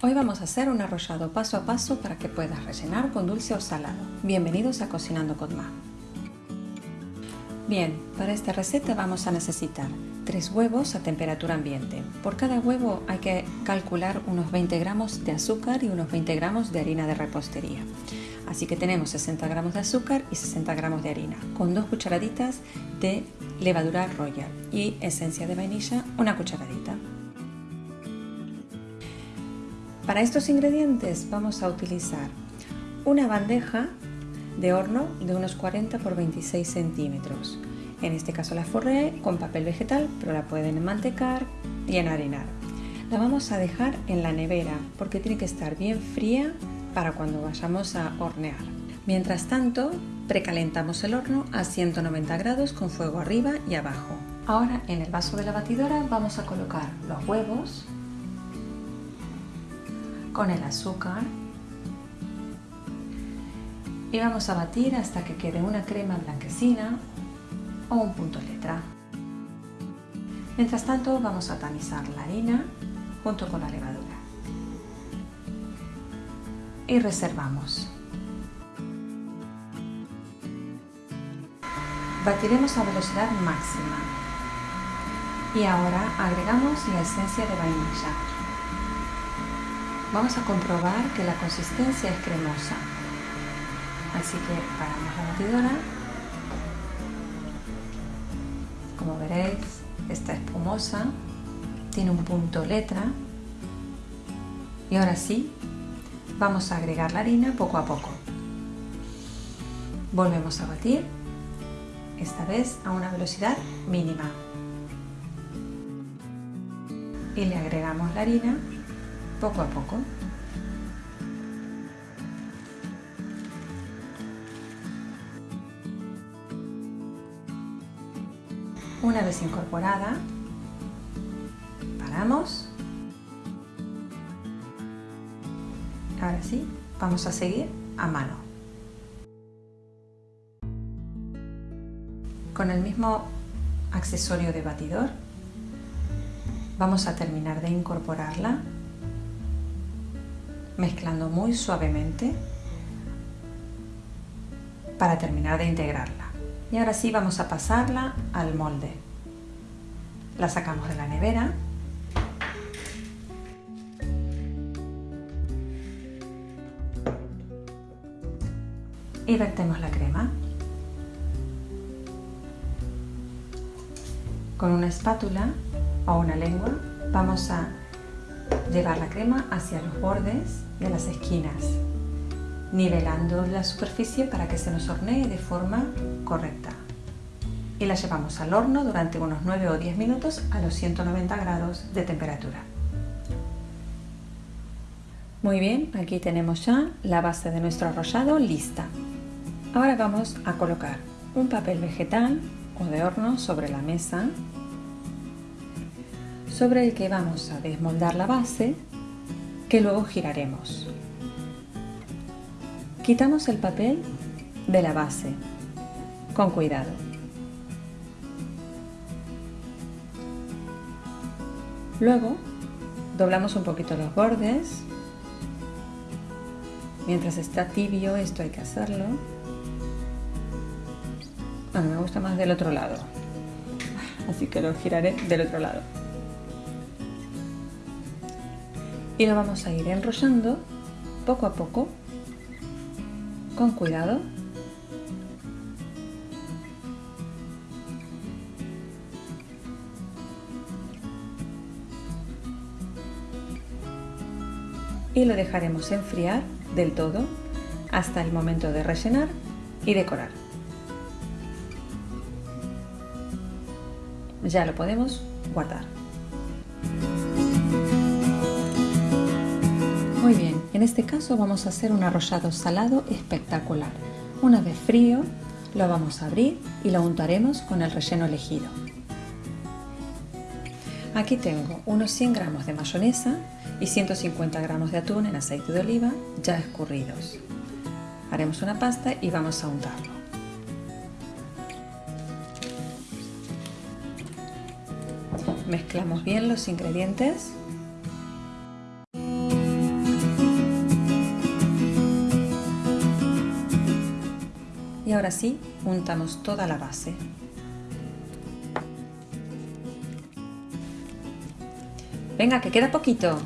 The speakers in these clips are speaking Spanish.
Hoy vamos a hacer un arrollado paso a paso para que puedas rellenar con dulce o salado. Bienvenidos a Cocinando con Ma. Bien, para esta receta vamos a necesitar 3 huevos a temperatura ambiente. Por cada huevo hay que calcular unos 20 gramos de azúcar y unos 20 gramos de harina de repostería. Así que tenemos 60 gramos de azúcar y 60 gramos de harina, con dos cucharaditas de levadura royal y esencia de vainilla, una cucharadita. Para estos ingredientes vamos a utilizar una bandeja de horno de unos 40 por 26 centímetros. En este caso la forré con papel vegetal, pero la pueden enmantecar y enharinar. La vamos a dejar en la nevera porque tiene que estar bien fría para cuando vayamos a hornear. Mientras tanto, precalentamos el horno a 190 grados con fuego arriba y abajo. Ahora en el vaso de la batidora vamos a colocar los huevos, con el azúcar y vamos a batir hasta que quede una crema blanquecina o un punto letra. Mientras tanto vamos a tamizar la harina junto con la levadura y reservamos. Batiremos a velocidad máxima y ahora agregamos la esencia de vainilla vamos a comprobar que la consistencia es cremosa. Así que paramos la batidora. Como veréis, está espumosa, tiene un punto letra. Y ahora sí, vamos a agregar la harina poco a poco. Volvemos a batir, esta vez a una velocidad mínima. Y le agregamos la harina poco a poco. Una vez incorporada, paramos. Ahora sí, vamos a seguir a mano. Con el mismo accesorio de batidor, vamos a terminar de incorporarla mezclando muy suavemente para terminar de integrarla. Y ahora sí vamos a pasarla al molde. La sacamos de la nevera. Y vertemos la crema. Con una espátula o una lengua vamos a llevar la crema hacia los bordes de las esquinas, nivelando la superficie para que se nos hornee de forma correcta. Y la llevamos al horno durante unos 9 o 10 minutos a los 190 grados de temperatura. Muy bien, aquí tenemos ya la base de nuestro arrollado lista. Ahora vamos a colocar un papel vegetal o de horno sobre la mesa sobre el que vamos a desmoldar la base que luego giraremos. Quitamos el papel de la base con cuidado. Luego doblamos un poquito los bordes. Mientras está tibio esto hay que hacerlo. Bueno, me gusta más del otro lado. Así que lo giraré del otro lado. Y lo vamos a ir enrollando poco a poco con cuidado y lo dejaremos enfriar del todo hasta el momento de rellenar y decorar. Ya lo podemos guardar. Muy bien, en este caso vamos a hacer un arrollado salado espectacular. Una vez frío, lo vamos a abrir y lo untaremos con el relleno elegido. Aquí tengo unos 100 gramos de mayonesa y 150 gramos de atún en aceite de oliva ya escurridos. Haremos una pasta y vamos a untarlo. Mezclamos bien los ingredientes ahora sí, untamos toda la base. Venga, que queda poquito.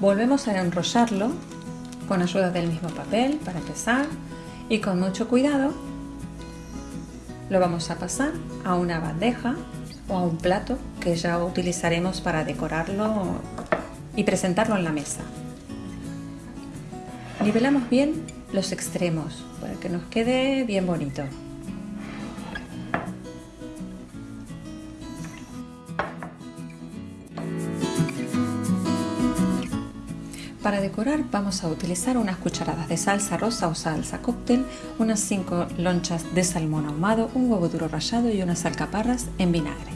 Volvemos a enrollarlo con ayuda del mismo papel para empezar y con mucho cuidado lo vamos a pasar a una bandeja o a un plato que ya utilizaremos para decorarlo y presentarlo en la mesa. Nivelamos bien los extremos para que nos quede bien bonito. Para decorar vamos a utilizar unas cucharadas de salsa rosa o salsa cóctel, unas 5 lonchas de salmón ahumado, un huevo duro rallado y unas alcaparras en vinagre.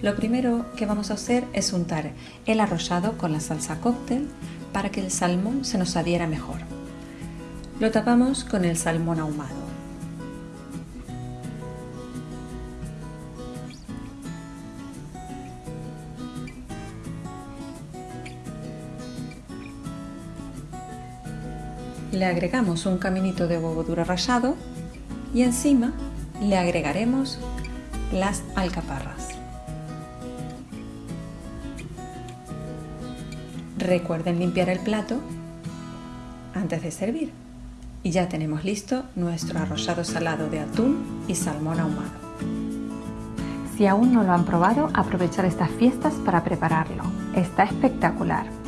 Lo primero que vamos a hacer es untar el arrollado con la salsa cóctel para que el salmón se nos adhiera mejor. Lo tapamos con el salmón ahumado. Le agregamos un caminito de huevo duro rallado y encima le agregaremos las alcaparras. Recuerden limpiar el plato antes de servir. Y ya tenemos listo nuestro arrollado salado de atún y salmón ahumado. Si aún no lo han probado, aprovechar estas fiestas para prepararlo. Está espectacular.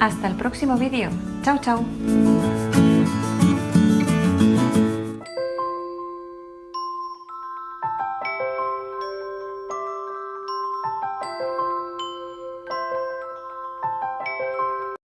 Hasta el próximo vídeo. Chao, chao.